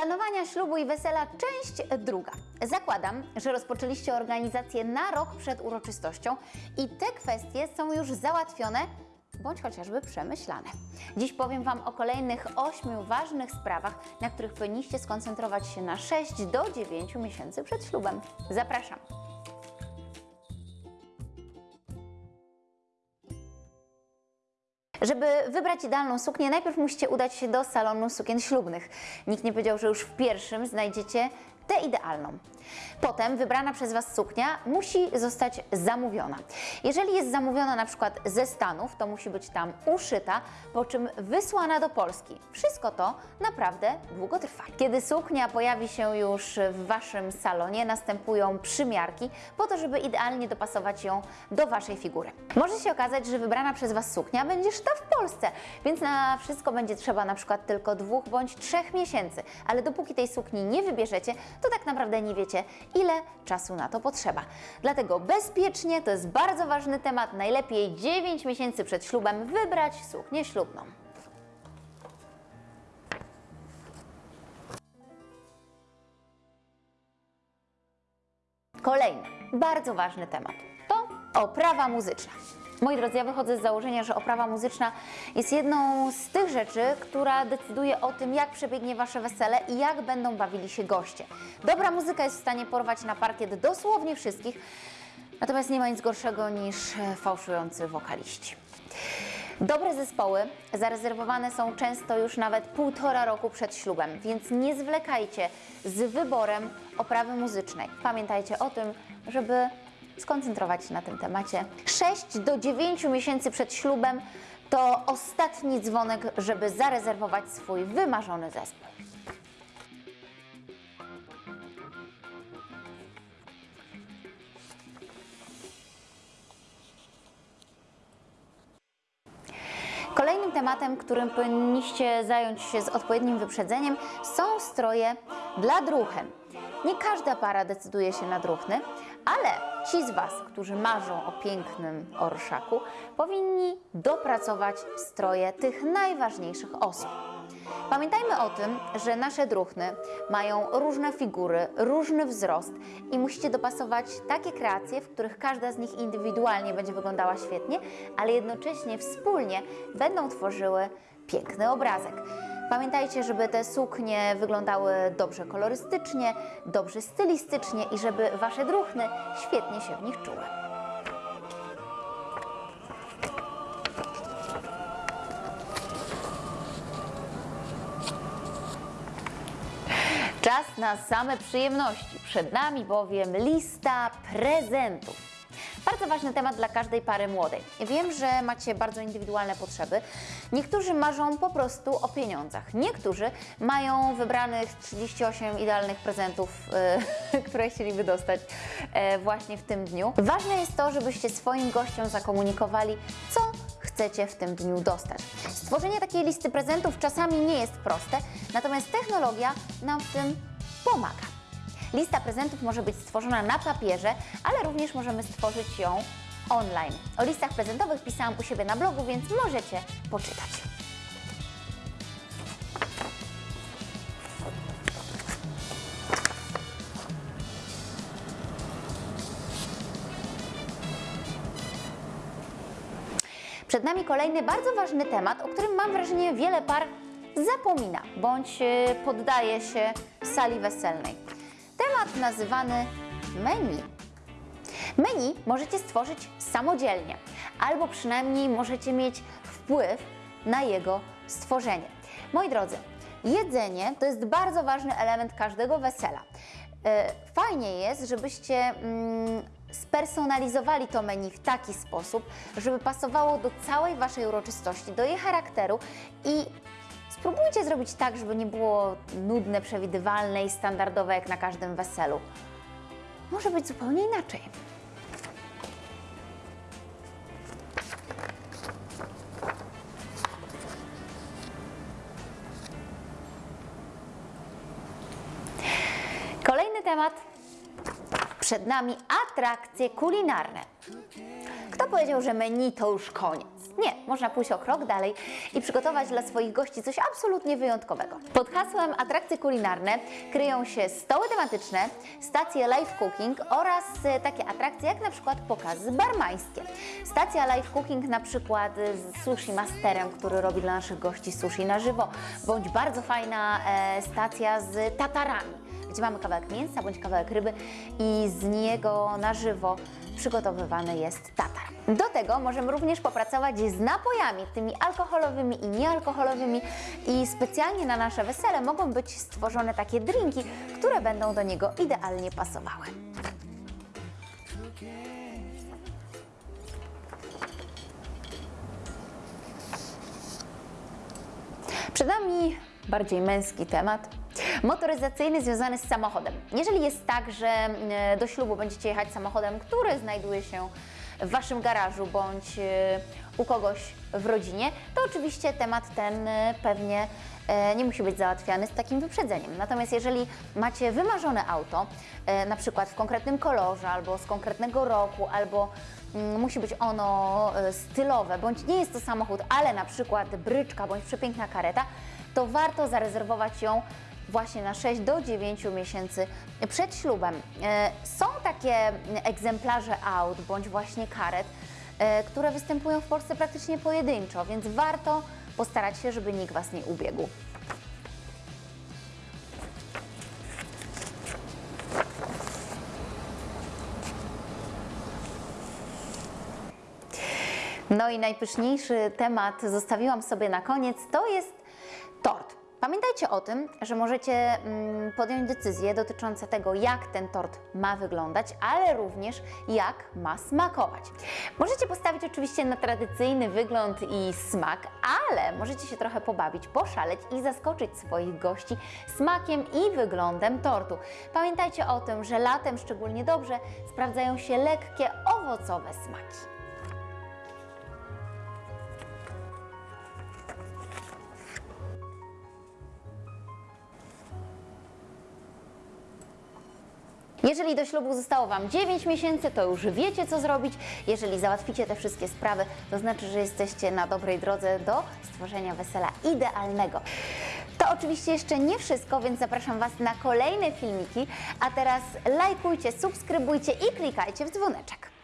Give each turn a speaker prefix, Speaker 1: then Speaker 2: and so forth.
Speaker 1: Planowania ślubu i wesela, część druga. Zakładam, że rozpoczęliście organizację na rok przed uroczystością i te kwestie są już załatwione bądź chociażby przemyślane. Dziś powiem Wam o kolejnych ośmiu ważnych sprawach, na których powinniście skoncentrować się na 6 do 9 miesięcy przed ślubem. Zapraszam. Żeby wybrać idealną suknię, najpierw musicie udać się do salonu sukien ślubnych. Nikt nie powiedział, że już w pierwszym znajdziecie tę idealną. Potem wybrana przez Was suknia musi zostać zamówiona. Jeżeli jest zamówiona na przykład ze Stanów, to musi być tam uszyta, po czym wysłana do Polski. Wszystko to naprawdę długo trwa. Kiedy suknia pojawi się już w Waszym salonie, następują przymiarki po to, żeby idealnie dopasować ją do Waszej figury. Może się okazać, że wybrana przez Was suknia będzie szyta w Polsce, więc na wszystko będzie trzeba na przykład tylko dwóch bądź trzech miesięcy, ale dopóki tej sukni nie wybierzecie, to tak naprawdę nie wiecie, ile czasu na to potrzeba. Dlatego bezpiecznie to jest bardzo ważny temat. Najlepiej 9 miesięcy przed ślubem wybrać suknię ślubną. Kolejny, bardzo ważny temat to oprawa muzyczna. Moi drodzy, ja wychodzę z założenia, że oprawa muzyczna jest jedną z tych rzeczy, która decyduje o tym, jak przebiegnie Wasze wesele i jak będą bawili się goście. Dobra muzyka jest w stanie porwać na parkiet dosłownie wszystkich, natomiast nie ma nic gorszego niż fałszujący wokaliści. Dobre zespoły zarezerwowane są często już nawet półtora roku przed ślubem, więc nie zwlekajcie z wyborem oprawy muzycznej. Pamiętajcie o tym, żeby skoncentrować się na tym temacie. 6 do 9 miesięcy przed ślubem to ostatni dzwonek, żeby zarezerwować swój wymarzony zespół. Kolejnym tematem, którym powinniście zająć się z odpowiednim wyprzedzeniem, są stroje dla druchen. Nie każda para decyduje się na druchny, ale ci z Was, którzy marzą o pięknym orszaku, powinni dopracować stroje tych najważniejszych osób. Pamiętajmy o tym, że nasze druchny mają różne figury, różny wzrost i musicie dopasować takie kreacje, w których każda z nich indywidualnie będzie wyglądała świetnie, ale jednocześnie wspólnie będą tworzyły piękny obrazek. Pamiętajcie, żeby te suknie wyglądały dobrze kolorystycznie, dobrze stylistycznie i żeby Wasze druchny świetnie się w nich czuły. Czas na same przyjemności. Przed nami bowiem lista prezentów. Bardzo ważny temat dla każdej pary młodej. Wiem, że macie bardzo indywidualne potrzeby. Niektórzy marzą po prostu o pieniądzach. Niektórzy mają wybranych 38 idealnych prezentów, e, które chcieliby dostać e, właśnie w tym dniu. Ważne jest to, żebyście swoim gościom zakomunikowali, co chcecie w tym dniu dostać. Stworzenie takiej listy prezentów czasami nie jest proste, natomiast technologia nam w tym pomaga. Lista prezentów może być stworzona na papierze, ale również możemy stworzyć ją online. O listach prezentowych pisałam u siebie na blogu, więc możecie poczytać. Przed nami kolejny bardzo ważny temat, o którym mam wrażenie wiele par zapomina bądź e, poddaje się sali weselnej. Nazywany menu. Menu możecie stworzyć samodzielnie, albo przynajmniej możecie mieć wpływ na jego stworzenie. Moi drodzy, jedzenie to jest bardzo ważny element każdego wesela. E, Fajnie jest, żebyście mm, spersonalizowali to menu w taki sposób, żeby pasowało do całej Waszej uroczystości, do jej charakteru i spróbujcie zrobić tak, żeby nie było nudne, przewidywalne i standardowe jak na każdym weselu. Może być zupełnie inaczej. Kolejny temat. Przed nami atrakcje kulinarne. Kto powiedział, że menu to już koniec? Nie, można pójść o krok dalej i przygotować dla swoich gości coś absolutnie wyjątkowego. Pod hasłem atrakcje kulinarne kryją się stoły tematyczne, stacje live cooking oraz e, takie atrakcje jak na przykład pokazy barmańskie. Stacja live cooking na przykład z sushi masterem, który robi dla naszych gości sushi na żywo, bądź bardzo fajna e, stacja z tatarami, gdzie mamy kawałek mięsa bądź kawałek ryby i z niego na żywo przygotowywany jest tatar. Do tego możemy również popracować z napojami, tymi alkoholowymi i niealkoholowymi i specjalnie na nasze wesele mogą być stworzone takie drinki, które będą do niego idealnie pasowały. Przed nami bardziej męski temat. Motoryzacyjny związany z samochodem. Jeżeli jest tak, że e, do ślubu będziecie jechać samochodem, który znajduje się w Waszym garażu bądź e, u kogoś w rodzinie, to oczywiście temat ten e, pewnie nie musi być załatwiany z takim wyprzedzeniem. Natomiast jeżeli macie wymarzone auto, na przykład w konkretnym kolorze, albo z konkretnego roku, albo mm, musi być ono stylowe, bądź nie jest to samochód, ale na przykład bryczka bądź przepiękna kareta, to warto zarezerwować ją właśnie na 6 do 9 miesięcy przed ślubem. E, Są takie egzemplarze aut bądź właśnie karet, e, które występują w Polsce praktycznie pojedynczo, więc warto postarać się, żeby nikt Was nie ubiegł. No i najpyszniejszy temat zostawiłam sobie na koniec, to jest. Pamiętajcie o tym, że możecie mm, podjąć decyzje dotyczące tego, jak ten tort ma wyglądać, ale również jak ma smakować. Możecie postawić oczywiście na tradycyjny wygląd i smak, ale możecie się trochę pobawić, poszaleć i zaskoczyć swoich gości smakiem i wyglądem tortu. Pamiętajcie o tym, że latem szczególnie dobrze sprawdzają się lekkie, owocowe smaki. Jeżeli do ślubu zostało Wam 9 miesięcy, to już wiecie, co zrobić. Jeżeli załatwicie te wszystkie sprawy, to znaczy, że jesteście na dobrej drodze do stworzenia wesela idealnego. To oczywiście jeszcze nie wszystko, więc zapraszam Was na kolejne filmiki. A teraz lajkujcie, subskrybujcie i klikajcie w dzwoneczek.